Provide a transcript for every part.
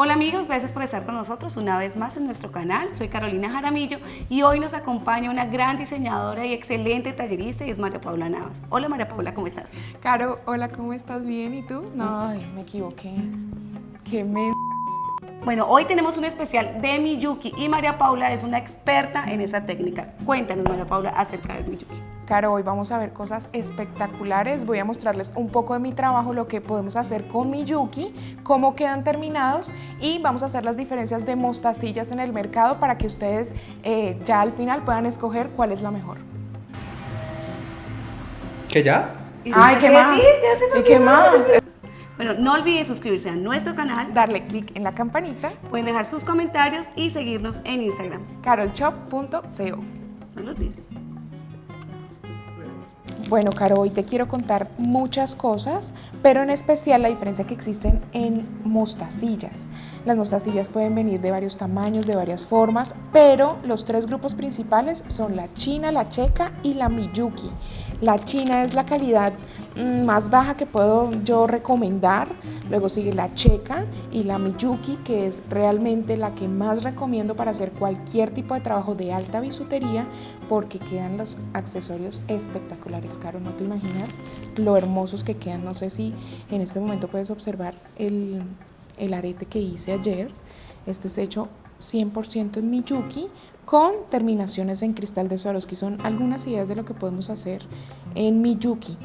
Hola amigos, gracias por estar con nosotros una vez más en nuestro canal. Soy Carolina Jaramillo y hoy nos acompaña una gran diseñadora y excelente tallerista y es María Paula Navas. Hola María Paula, ¿cómo estás? Caro, hola, ¿cómo estás? ¿Bien? ¿Y tú? No, ay, me equivoqué. Qué me... Bueno, hoy tenemos un especial de Miyuki y María Paula es una experta en esta técnica. Cuéntanos María Paula acerca de Miyuki. Caro, hoy vamos a ver cosas espectaculares. Voy a mostrarles un poco de mi trabajo, lo que podemos hacer con Miyuki, cómo quedan terminados y vamos a hacer las diferencias de mostacillas en el mercado para que ustedes eh, ya al final puedan escoger cuál es la mejor. ¿Qué ya? Ay, ¿qué más? Sí, ya se me ¿Y qué más? Bueno, no olviden suscribirse a nuestro canal, Darle clic en la campanita, pueden dejar sus comentarios y seguirnos en Instagram. carolshop.co. No lo olviden. Bueno, Caro, hoy te quiero contar muchas cosas, pero en especial la diferencia que existen en mostacillas. Las mostacillas pueden venir de varios tamaños, de varias formas, pero los tres grupos principales son la china, la checa y la miyuki. La china es la calidad mm, más baja que puedo yo recomendar, luego sigue la checa y la miyuki, que es realmente la que más recomiendo para hacer cualquier tipo de trabajo de alta bisutería, porque quedan los accesorios espectaculares, Caro, no te imaginas lo hermosos que quedan, no sé si en este momento puedes observar el, el arete que hice ayer, este es hecho 100% en Miyuki con terminaciones en cristal de Swarovski. Son algunas ideas de lo que podemos hacer en Miyuki.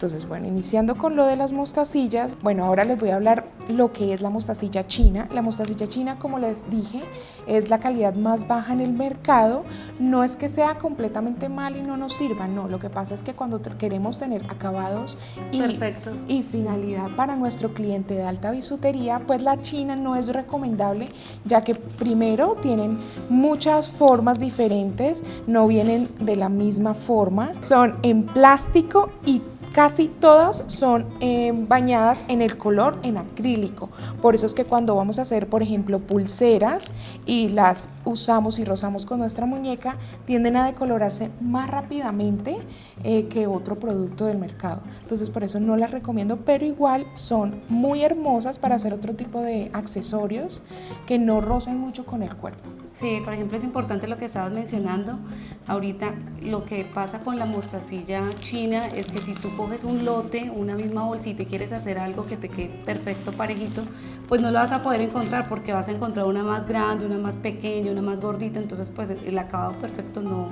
Entonces, bueno, iniciando con lo de las mostacillas, bueno, ahora les voy a hablar lo que es la mostacilla china. La mostacilla china, como les dije, es la calidad más baja en el mercado. No es que sea completamente mal y no nos sirva, no. Lo que pasa es que cuando queremos tener acabados y, Perfectos. y finalidad para nuestro cliente de alta bisutería, pues la china no es recomendable, ya que primero tienen muchas formas diferentes, no vienen de la misma forma, son en plástico y Casi todas son eh, bañadas en el color en acrílico. Por eso es que cuando vamos a hacer, por ejemplo, pulseras y las usamos y rozamos con nuestra muñeca, tienden a decolorarse más rápidamente eh, que otro producto del mercado. Entonces por eso no las recomiendo, pero igual son muy hermosas para hacer otro tipo de accesorios que no rocen mucho con el cuerpo. Sí, por ejemplo, es importante lo que estabas mencionando ahorita. Lo que pasa con la mostacilla china es que si tú coges un lote, una misma bolsita y quieres hacer algo que te quede perfecto, parejito, pues no lo vas a poder encontrar porque vas a encontrar una más grande, una más pequeña, una más gordita. Entonces, pues el acabado perfecto no,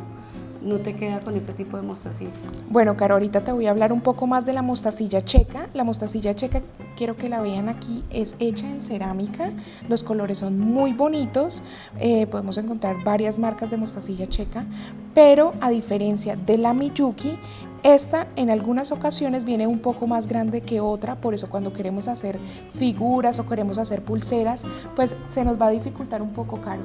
no te queda con este tipo de mostacilla. Bueno, Caro, ahorita te voy a hablar un poco más de la mostacilla checa. La mostacilla checa, quiero que la vean aquí, es hecha en cerámica. Los colores son muy bonitos. Eh, podemos encontrar varias marcas de mostacilla checa, pero a diferencia de la Miyuki, esta en algunas ocasiones viene un poco más grande que otra, por eso cuando queremos hacer figuras o queremos hacer pulseras, pues se nos va a dificultar un poco caro,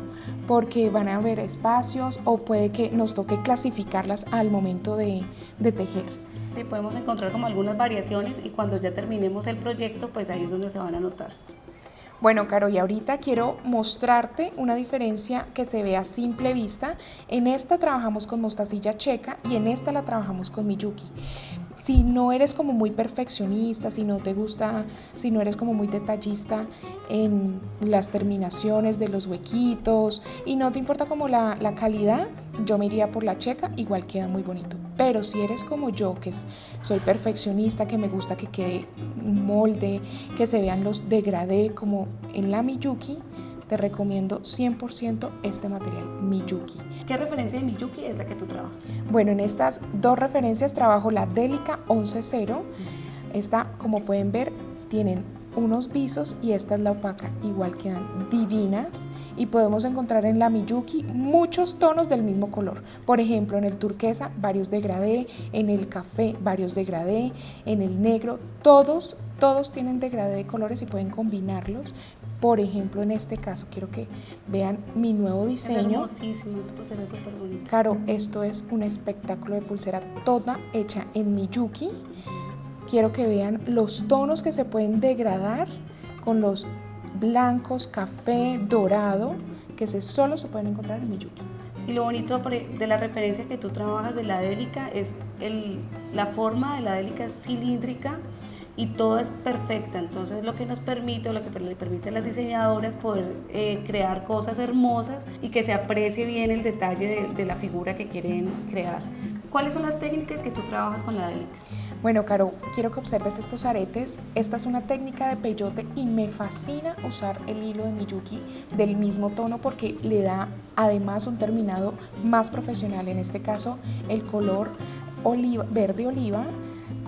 porque van a haber espacios o puede que nos toque clasificarlas al momento de, tejer. Sí, podemos encontrar como algunas variaciones y cuando ya terminemos el proyecto, pues ahí es donde se van a notar. Bueno, Caro, y ahorita quiero mostrarte una diferencia que se ve a simple vista. En esta trabajamos con mostacilla checa y en esta la trabajamos con Miyuki. Si no eres como muy perfeccionista, si no te gusta, si no eres como muy detallista en las terminaciones de los huequitos y no te importa como la, la calidad, yo me iría por la checa, igual queda muy bonito. Pero si eres como yo, que soy perfeccionista, que me gusta que quede un molde, que se vean los degradé como en la Miyuki, te recomiendo 100% este material Miyuki. ¿Qué referencia de Miyuki es la que tú trabajas? Bueno, en estas dos referencias trabajo la Delica 11.0. Esta, como pueden ver, tienen unos visos y esta es la opaca. Igual quedan divinas y podemos encontrar en la Miyuki muchos tonos del mismo color. Por ejemplo, en el turquesa varios degradé, en el café varios degradé, en el negro, todos, todos tienen degradé de colores y pueden combinarlos. Por ejemplo, en este caso quiero que vean mi nuevo diseño. pulsera es súper bonita. Caro, esto es un espectáculo de pulsera toda hecha en Miyuki. Quiero que vean los tonos que se pueden degradar con los blancos, café, dorado, que se, solo se pueden encontrar en Miyuki. Y lo bonito de la referencia que tú trabajas de la délica es el, la forma de la délica es cilíndrica y todo es perfecta. Entonces lo que nos permite o lo que le permite a las diseñadoras poder eh, crear cosas hermosas y que se aprecie bien el detalle de, de la figura que quieren crear. ¿Cuáles son las técnicas que tú trabajas con la Delica? Bueno, Caro, quiero que observes estos aretes. Esta es una técnica de peyote y me fascina usar el hilo de Miyuki del mismo tono porque le da además un terminado más profesional. En este caso, el color oliva, verde oliva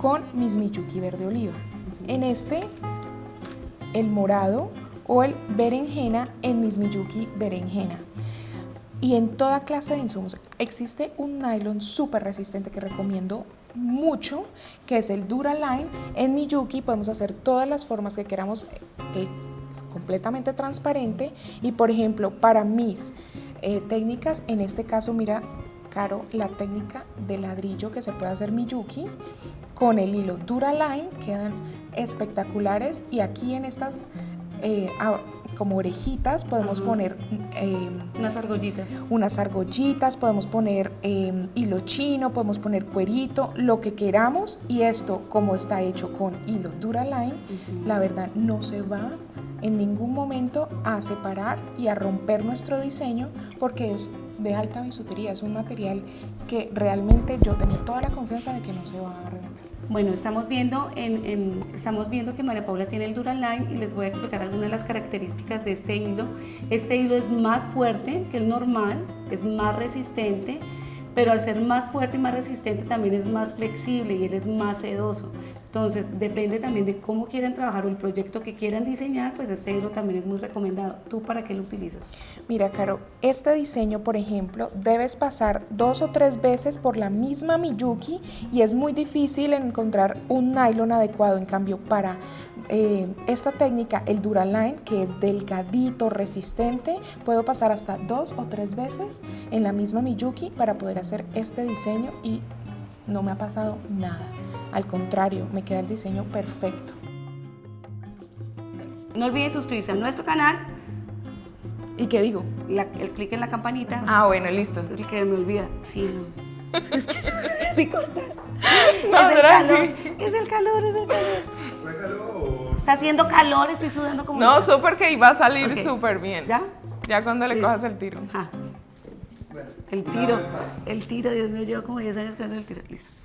con mis Miyuki verde oliva. En este, el morado o el berenjena en mis Miyuki berenjena y en toda clase de insumos. Existe un nylon súper resistente que recomiendo mucho, que es el Duraline. En Miyuki podemos hacer todas las formas que queramos, es completamente transparente y por ejemplo para mis eh, técnicas, en este caso mira Caro, la técnica de ladrillo que se puede hacer Miyuki con el hilo Duraline, quedan espectaculares y aquí en estas eh, como orejitas, podemos poner eh, unas argollitas. Unas argollitas, podemos poner eh, hilo chino, podemos poner cuerito, lo que queramos. Y esto, como está hecho con hilo Duraline, la verdad no se va en ningún momento a separar y a romper nuestro diseño porque es de alta bisutería, es un material que realmente yo tengo toda la confianza de que no se va a. Bueno, estamos viendo, en, estamos viendo que María Paula tiene el Duraline y les voy a explicar algunas de las características de este hilo. Este hilo es más fuerte que el normal, es más resistente, pero al ser más fuerte y más resistente también es más flexible y él es más sedoso. Entonces, depende también de cómo quieran trabajar o el proyecto que quieran diseñar, pues este hilo también es muy recomendado. ¿Tú para qué lo utilizas? Mira, Caro, este diseño, por ejemplo, debes pasar dos o tres veces por la misma Miyuki y es muy difícil encontrar un nylon adecuado. En cambio, para eh, esta técnica, el Duraline, que es delgadito, resistente, puedo pasar hasta dos o tres veces en la misma Miyuki para poder hacer este diseño y no me ha pasado nada. Al contrario, me queda el diseño perfecto. No olviden suscribirse a nuestro canal. ¿Y qué digo? el clic en la campanita. Ah, bueno, listo. El que me olvida. Sí, no. Es que yo así cortar. No, es, el calor, es el calor, es el calor. Está haciendo calor, estoy sudando como... No, súper que iba a salir súper bien. ¿Ya? Ya cuando le cojas el tiro. Ajá. El tiro, el tiro, Dios mío, llevo como 10 años con el tiro. Listo.